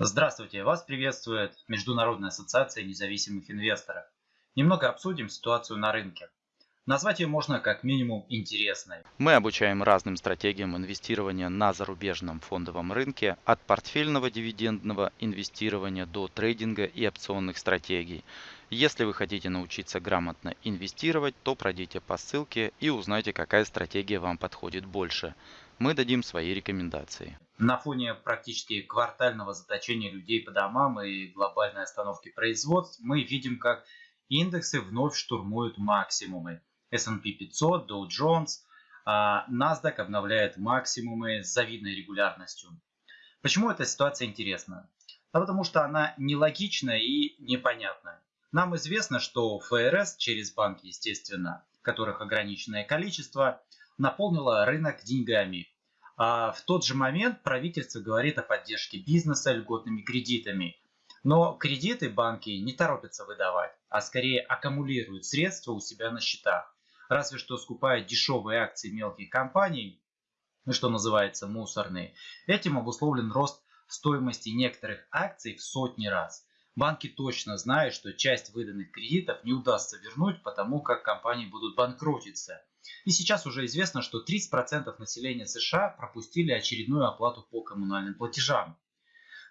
Здравствуйте! Вас приветствует Международная ассоциация независимых инвесторов. Немного обсудим ситуацию на рынке. Назвать ее можно как минимум интересной. Мы обучаем разным стратегиям инвестирования на зарубежном фондовом рынке, от портфельного дивидендного инвестирования до трейдинга и опционных стратегий. Если вы хотите научиться грамотно инвестировать, то пройдите по ссылке и узнайте, какая стратегия вам подходит больше. Мы дадим свои рекомендации. На фоне практически квартального заточения людей по домам и глобальной остановки производств мы видим, как индексы вновь штурмуют максимумы. S&P 500, Dow Jones, а NASDAQ обновляет максимумы с завидной регулярностью. Почему эта ситуация интересна? Да потому что она нелогична и непонятна. Нам известно, что ФРС через банки, естественно, которых ограниченное количество, наполнила рынок деньгами. А в тот же момент правительство говорит о поддержке бизнеса льготными кредитами. Но кредиты банки не торопятся выдавать, а скорее аккумулируют средства у себя на счетах разве что скупая дешевые акции мелких компаний, ну, что называется мусорные. Этим обусловлен рост стоимости некоторых акций в сотни раз. Банки точно знают, что часть выданных кредитов не удастся вернуть, потому как компании будут банкротиться. И сейчас уже известно, что 30% населения США пропустили очередную оплату по коммунальным платежам.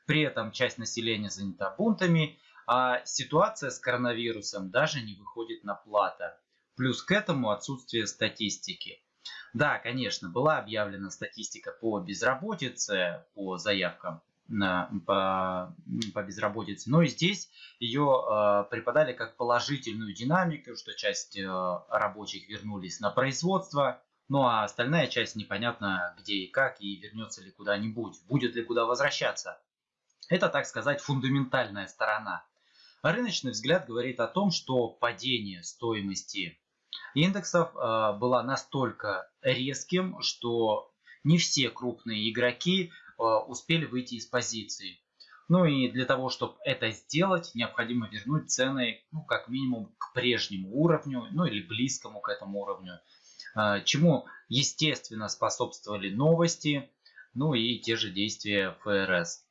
При этом часть населения занята бунтами, а ситуация с коронавирусом даже не выходит на плата. Плюс к этому отсутствие статистики. Да, конечно, была объявлена статистика по безработице, по заявкам по, по безработице, но и здесь ее э, преподали как положительную динамику, что часть э, рабочих вернулись на производство, ну а остальная часть непонятно где и как, и вернется ли куда-нибудь, будет ли куда возвращаться. Это, так сказать, фундаментальная сторона. Рыночный взгляд говорит о том, что падение стоимости индексов э, была настолько резким, что не все крупные игроки успели выйти из позиции. Ну и для того, чтобы это сделать, необходимо вернуть цены, ну, как минимум, к прежнему уровню, ну или близкому к этому уровню. Э, чему, естественно, способствовали новости, ну и те же действия ФРС.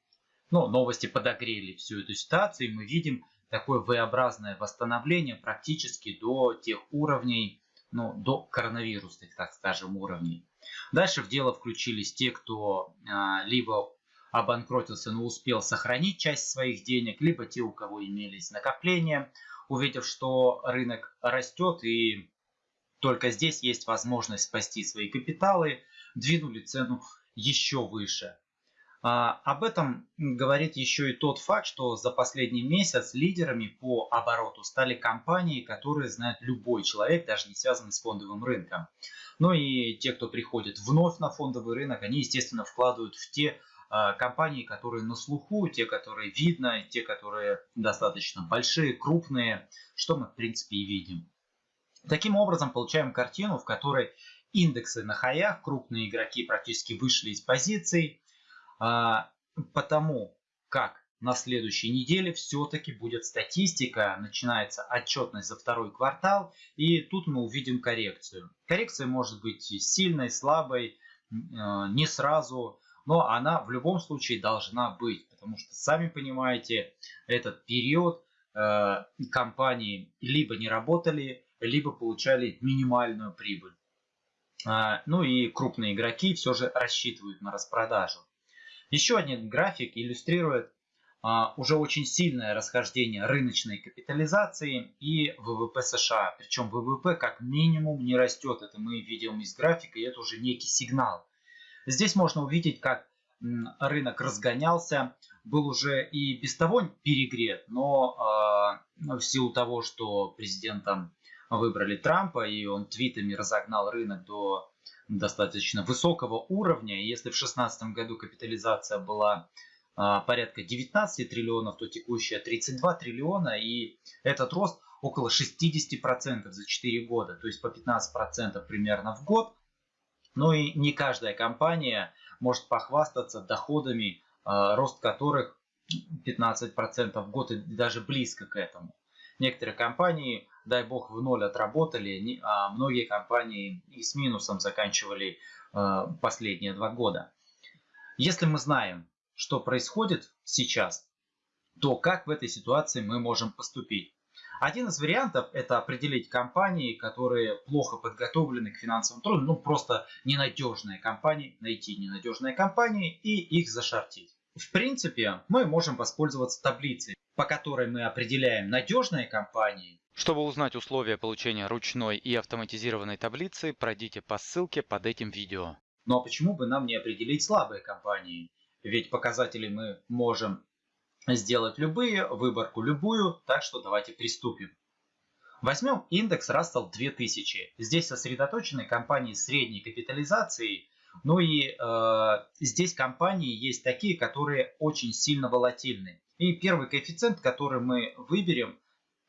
Ну, новости подогрели всю эту ситуацию, и мы видим такое V-образное восстановление практически до тех уровней, ну, до коронавирусных, так скажем, уровней. Дальше в дело включились те, кто а, либо обанкротился, но успел сохранить часть своих денег, либо те, у кого имелись накопления, увидев, что рынок растет и только здесь есть возможность спасти свои капиталы, двинули цену еще выше. А, об этом говорит еще и тот факт, что за последний месяц лидерами по обороту стали компании, которые знает любой человек, даже не связанный с фондовым рынком. Ну и те, кто приходит вновь на фондовый рынок, они, естественно, вкладывают в те а, компании, которые на слуху, те, которые видно, те, которые достаточно большие, крупные, что мы, в принципе, и видим. Таким образом, получаем картину, в которой индексы на хаях, крупные игроки практически вышли из позиций, потому как на следующей неделе все-таки будет статистика, начинается отчетность за второй квартал, и тут мы увидим коррекцию. Коррекция может быть сильной, слабой, а, не сразу, но она в любом случае должна быть, потому что, сами понимаете, этот период э, компании либо не работали, либо получали минимальную прибыль. А, ну и крупные игроки все же рассчитывают на распродажу. Еще один график иллюстрирует а, уже очень сильное расхождение рыночной капитализации и ВВП США. Причем ВВП как минимум не растет. Это мы видим из графика, и это уже некий сигнал. Здесь можно увидеть, как рынок разгонялся, был уже и без того перегрет, но э, в силу того, что президентом выбрали Трампа, и он твитами разогнал рынок до достаточно высокого уровня. Если в 2016 году капитализация была а, порядка 19 триллионов, то текущая 32 триллиона. И этот рост около 60% за 4 года, то есть по 15% примерно в год. Но и не каждая компания может похвастаться доходами, а, рост которых 15% в год и даже близко к этому. Некоторые компании, дай бог, в ноль отработали, а многие компании и с минусом заканчивали э, последние два года. Если мы знаем, что происходит сейчас, то как в этой ситуации мы можем поступить? Один из вариантов это определить компании, которые плохо подготовлены к финансовым трудам, ну просто ненадежные компании, найти ненадежные компании и их зашортить. В принципе, мы можем воспользоваться таблицей, по которой мы определяем надежные компании. Чтобы узнать условия получения ручной и автоматизированной таблицы, пройдите по ссылке под этим видео. Ну а почему бы нам не определить слабые компании? Ведь показатели мы можем сделать любые, выборку любую, так что давайте приступим. Возьмем индекс Russell 2000. Здесь сосредоточены компании средней капитализации, ну и э, здесь компании есть такие, которые очень сильно волатильны. И первый коэффициент, который мы выберем,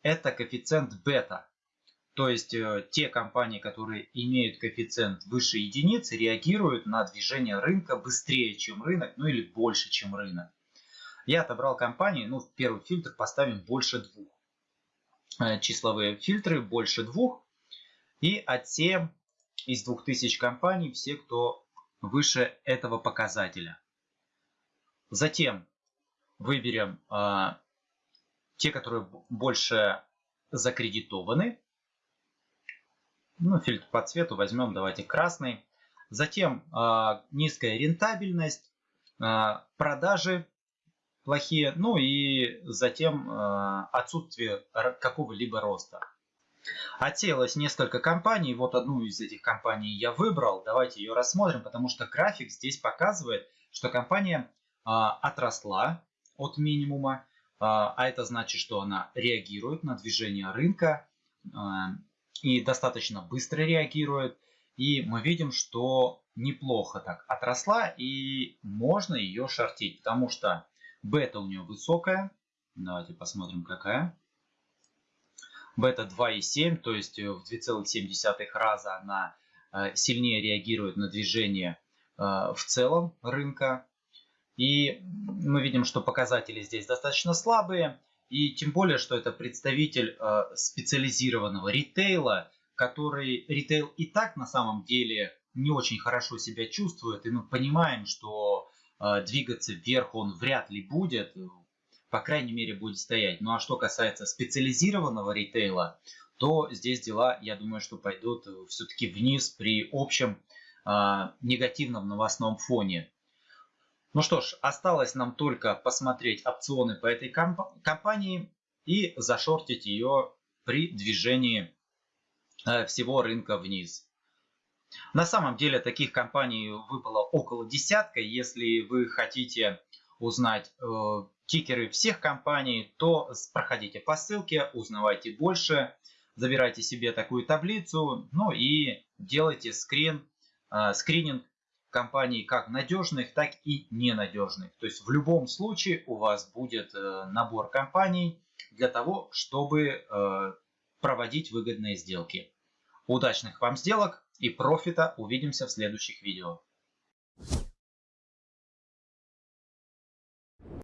это коэффициент бета. То есть э, те компании, которые имеют коэффициент выше единицы, реагируют на движение рынка быстрее, чем рынок, ну или больше, чем рынок. Я отобрал компании, ну, в первый фильтр поставим больше двух. Э, числовые фильтры больше двух. И отсеем из 2000 компаний все, кто выше этого показателя. Затем выберем э, те, которые больше закредитованы. Ну, фильтр по цвету возьмем, давайте красный. Затем э, низкая рентабельность, э, продажи плохие, ну и затем э, отсутствие какого-либо роста. Отсеялось несколько компаний, вот одну из этих компаний я выбрал, давайте ее рассмотрим, потому что график здесь показывает, что компания э, отросла от минимума, а это значит, что она реагирует на движение рынка и достаточно быстро реагирует. И мы видим, что неплохо так отросла и можно ее шортить, потому что Бета у нее высокая. Давайте посмотрим какая. Бета 2,7, то есть в 2,7 раза она э, сильнее реагирует на движение э, в целом рынка. И мы видим, что показатели здесь достаточно слабые. И тем более, что это представитель э, специализированного ритейла, который ритейл и так на самом деле не очень хорошо себя чувствует. И мы понимаем, что а, двигаться вверх он вряд ли будет, по крайней мере будет стоять. Ну а что касается специализированного ритейла, то здесь дела, я думаю, что пойдут все-таки вниз при общем э, негативном новостном фоне. Ну что ж, осталось нам только посмотреть опционы по этой комп компании и зашортить ее при движении э, всего рынка вниз. На самом деле таких компаний выпало около десятка. Если вы хотите узнать э, тикеры всех компаний, то проходите по ссылке, узнавайте больше, забирайте себе такую таблицу, ну и делайте скрин, э, скрининг компаний как надежных, так и ненадежных. То есть в любом случае у вас будет э, набор компаний для того, чтобы э, проводить выгодные сделки. Удачных вам сделок! и профита увидимся в следующих видео.